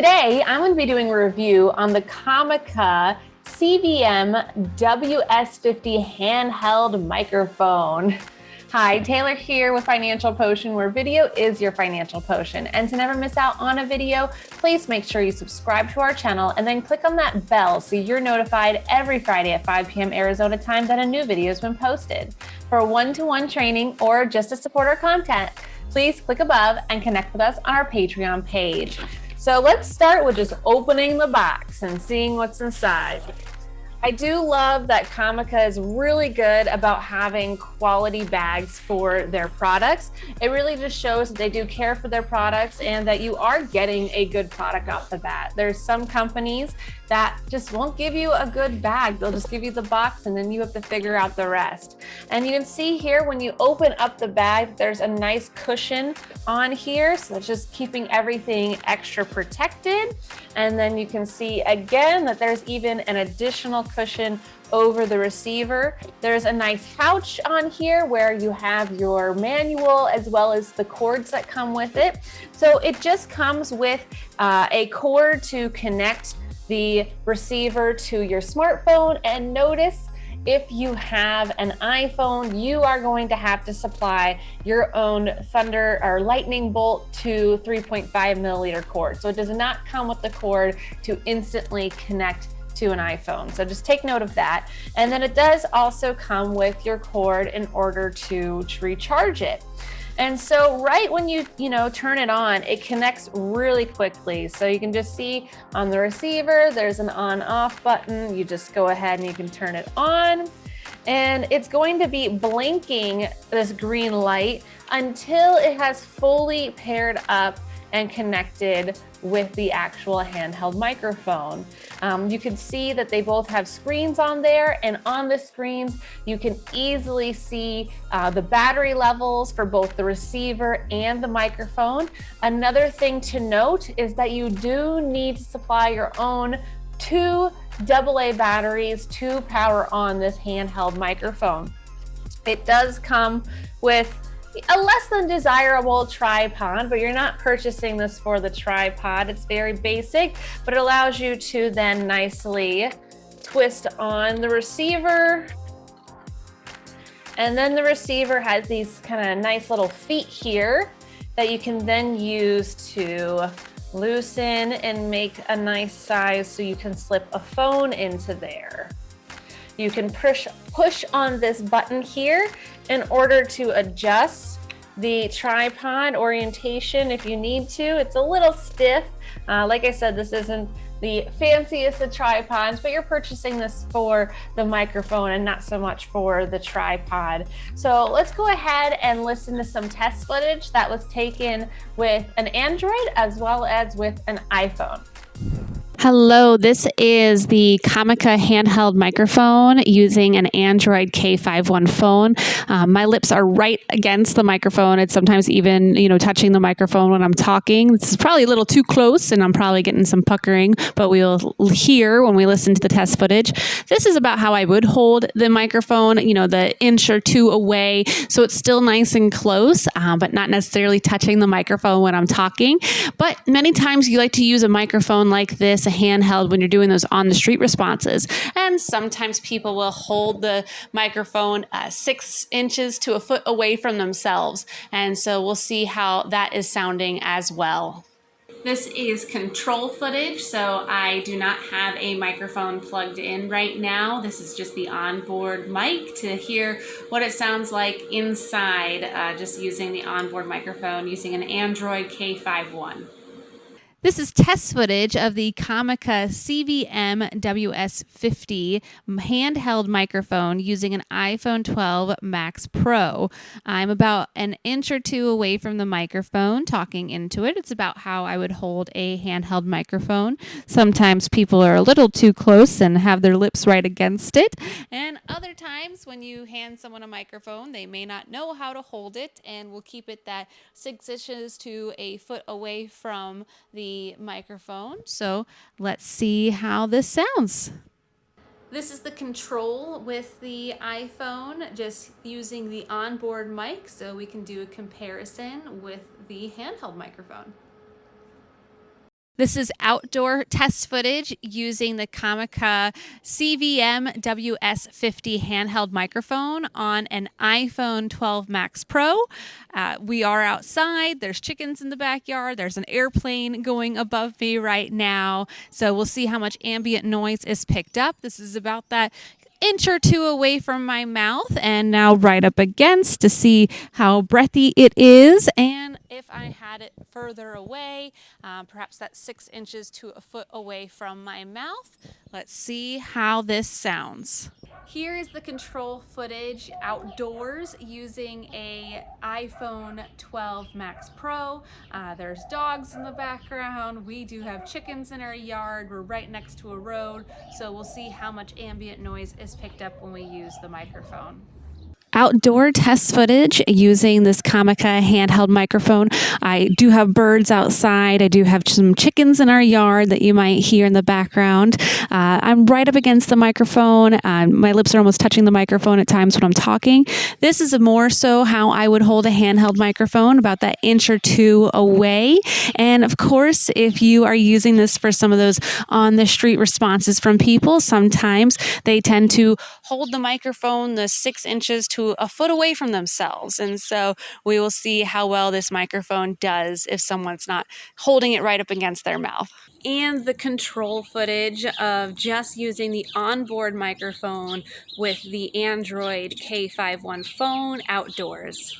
Today, I'm going to be doing a review on the Comica CVM WS50 handheld microphone. Hi, Taylor here with Financial Potion, where video is your financial potion. And to never miss out on a video, please make sure you subscribe to our channel and then click on that bell so you're notified every Friday at 5 p.m. Arizona time that a new video has been posted. For one-to-one -one training or just to support our content, please click above and connect with us on our Patreon page. So let's start with just opening the box and seeing what's inside. I do love that Comica is really good about having quality bags for their products. It really just shows that they do care for their products and that you are getting a good product off the bat. There's some companies that just won't give you a good bag. They'll just give you the box and then you have to figure out the rest. And you can see here when you open up the bag, there's a nice cushion on here. So it's just keeping everything extra protected. And then you can see again that there's even an additional cushion over the receiver. There's a nice pouch on here where you have your manual as well as the cords that come with it. So it just comes with uh, a cord to connect the receiver to your smartphone and notice if you have an iPhone, you are going to have to supply your own Thunder or Lightning Bolt to 3.5 milliliter cord. So it does not come with the cord to instantly connect to an iPhone. So just take note of that. And then it does also come with your cord in order to, recharge it. And so right when you, you know, turn it on, it connects really quickly. So you can just see on the receiver, there's an on off button. You just go ahead and you can turn it on and it's going to be blinking this green light until it has fully paired up and connected with the actual handheld microphone. Um, you can see that they both have screens on there and on the screens you can easily see uh, the battery levels for both the receiver and the microphone. Another thing to note is that you do need to supply your own two AA batteries to power on this handheld microphone. It does come with a less than desirable tripod, but you're not purchasing this for the tripod. It's very basic, but it allows you to then nicely twist on the receiver. And then the receiver has these kind of nice little feet here that you can then use to loosen and make a nice size so you can slip a phone into there. You can push, push on this button here in order to adjust the tripod orientation if you need to. It's a little stiff. Uh, like I said, this isn't the fanciest of tripods, but you're purchasing this for the microphone and not so much for the tripod. So let's go ahead and listen to some test footage that was taken with an Android as well as with an iPhone. Hello, this is the Comica handheld microphone using an Android K51 phone. Um, my lips are right against the microphone. It's sometimes even, you know, touching the microphone when I'm talking. This is probably a little too close and I'm probably getting some puckering, but we'll hear when we listen to the test footage. This is about how I would hold the microphone, you know, the inch or two away. So it's still nice and close, uh, but not necessarily touching the microphone when I'm talking. But many times you like to use a microphone like this handheld when you're doing those on the street responses. And sometimes people will hold the microphone uh, six inches to a foot away from themselves. And so we'll see how that is sounding as well. This is control footage, so I do not have a microphone plugged in right now. This is just the onboard mic to hear what it sounds like inside, uh, just using the onboard microphone using an Android K51. This is test footage of the Comica CVM WS50 handheld microphone using an iPhone 12 Max Pro. I'm about an inch or two away from the microphone talking into it. It's about how I would hold a handheld microphone. Sometimes people are a little too close and have their lips right against it. And other times when you hand someone a microphone, they may not know how to hold it and will keep it that six inches to a foot away from the microphone. So let's see how this sounds. This is the control with the iPhone, just using the onboard mic so we can do a comparison with the handheld microphone. This is outdoor test footage using the Comica CVM WS50 handheld microphone on an iPhone 12 Max Pro. Uh, we are outside. There's chickens in the backyard. There's an airplane going above me right now. So we'll see how much ambient noise is picked up. This is about that inch or two away from my mouth and now right up against to see how breathy it is. And if I had it further away, um, perhaps that's six inches to a foot away from my mouth. Let's see how this sounds. Here is the control footage outdoors using a iPhone 12 Max Pro. Uh, there's dogs in the background. We do have chickens in our yard. We're right next to a road. So we'll see how much ambient noise is picked up when we use the microphone outdoor test footage using this Comica handheld microphone. I do have birds outside. I do have some chickens in our yard that you might hear in the background. Uh, I'm right up against the microphone. Uh, my lips are almost touching the microphone at times when I'm talking. This is more so how I would hold a handheld microphone, about that inch or two away. And of course, if you are using this for some of those on the street responses from people, sometimes they tend to hold the microphone the six inches to a foot away from themselves. And so we will see how well this microphone does if someone's not holding it right up against their mouth. And the control footage of just using the onboard microphone with the Android K51 phone outdoors.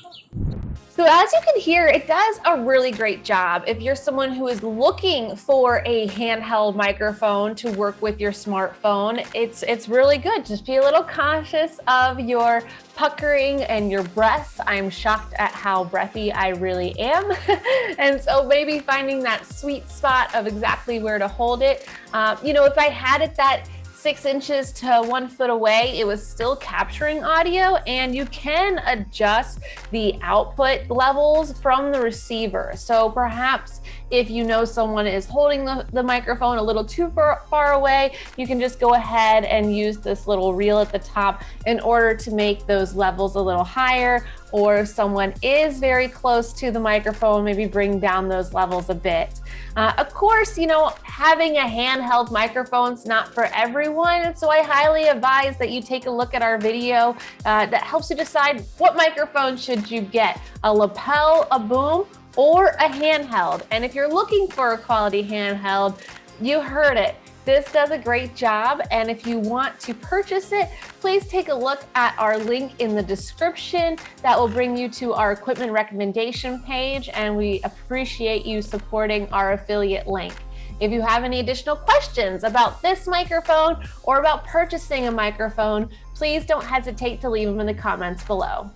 So as you can hear, it does a really great job. If you're someone who is looking for a handheld microphone to work with your smartphone, it's it's really good. Just be a little cautious of your puckering and your breath. I'm shocked at how breathy I really am. and so maybe finding that sweet spot of exactly where to hold it. Uh, you know, if I had it that six inches to one foot away, it was still capturing audio and you can adjust the output levels from the receiver. So perhaps if you know someone is holding the, the microphone a little too far, far away, you can just go ahead and use this little reel at the top in order to make those levels a little higher or if someone is very close to the microphone, maybe bring down those levels a bit. Uh, of course, you know, having a handheld microphone is not for everyone, And so I highly advise that you take a look at our video uh, that helps you decide what microphone should you get, a lapel, a boom, or a handheld. And if you're looking for a quality handheld, you heard it. This does a great job, and if you want to purchase it, please take a look at our link in the description. That will bring you to our equipment recommendation page, and we appreciate you supporting our affiliate link. If you have any additional questions about this microphone or about purchasing a microphone, please don't hesitate to leave them in the comments below.